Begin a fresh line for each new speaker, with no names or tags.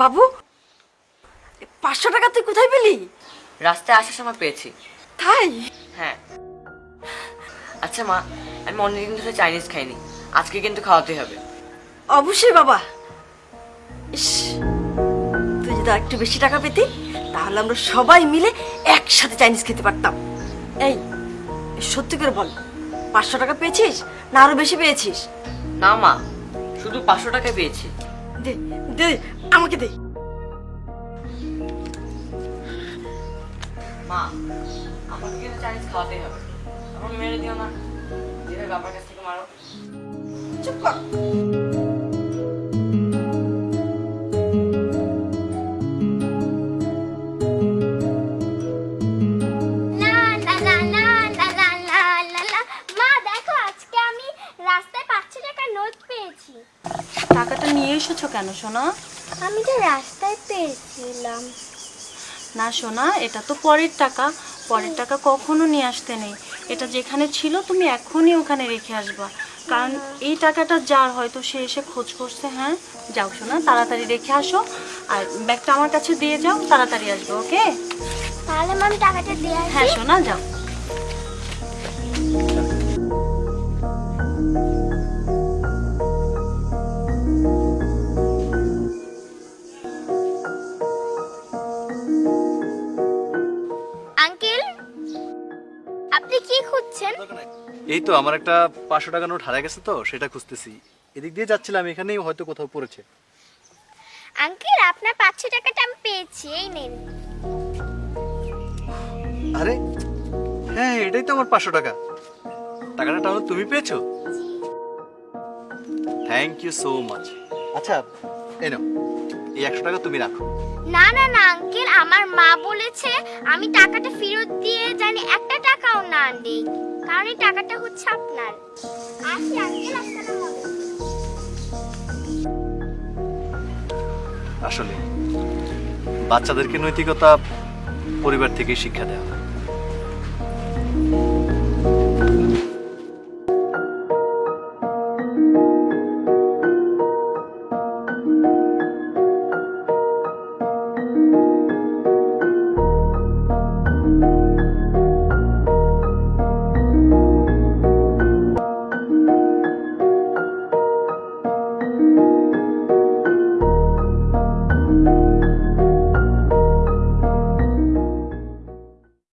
বাবু পাঁচশো টাকা তুই কোথায় পেলি?
রাস্তায় আসার সময় পেয়েছি।
তাই?
হ্যাঁ। আচ্ছা মা আমি অনেকদিন ধরে চাইনিজ খাইনি। আজকে কিন্তু খাওয়াতে হবে।
অবশ্যই বাবা। ইস তুই যদি একটু বেশি টাকা পেতি তাহলে আমরা সবাই মিলে একসাথে চাইনিজ খেতে পারতাম। এই সত্যি করে বল পাঁচশো টাকা পেয়েছিস না আরও বেশি পেয়েছিস?
না মা শুধু পাঁচশো টাকা পেয়েছি।
দে দে আমাকে দে।
মা আমাকে কিন্তু চাইনিজ খাওয়াতেই হবে। না। যেটা বাবার কাছ থেকে মারো।
চুপ কর।
টাকাটা নিয়ে এসেছ
আমি তো রাস্তায় পেয়েছিলাম।
না সোনা এটা তো পরের টাকা। পরের টাকা কখনো নিয়ে আসতে নেই। এটা যেখানে ছিল তুমি এখনই ওখানে রেখে আসবা। কারণ এই টাকাটা যার হয়তো সে এসে খোঁজ করছে হ্যাঁ? যাও সোনা তাড়াতাড়ি রেখে আসো। আর ব্যাগটা আমার কাছে দিয়ে যাও তাড়াতাড়ি আসবে ওকে?
তাহলে টাকাটা দিয়ে
হ্যাঁ সোনা যাও।
কি খুঁজছেন?
এই তো আমার একটা পাঁচশো টাকা নোট হারা গেছে তো সেটা খুঁজতেছি। এদিক দিয়ে যাচ্ছিলাম এখানেই হয়তো কোথাও পড়েছে।
আঙ্কেল আপনার পাঁচশো টাকাটা আমি পেয়েছি এই নেন।
আরে হ্যাঁ এটাই তো আমার পাঁচশো টাকা। টাকাটা তাহলে তুমি পেয়েছ? থ্যাংক ইউ সো মাচ আচ্ছা এই নাও। এই একশো টাকা তুমি রাখো।
না না না আঙ্কেল আমার মা বলেছে আমি টাকাটা ফেরত দিয়ে জানি একটা টাকাও না নেই কারণ এই টাকাটা হচ্ছে আপনার। আসি আঙ্কেল আসসালামু
আসলে বাচ্চাদেরকে নৈতিকতা পরিবার থেকেই শিক্ষা দেওয়া হয়।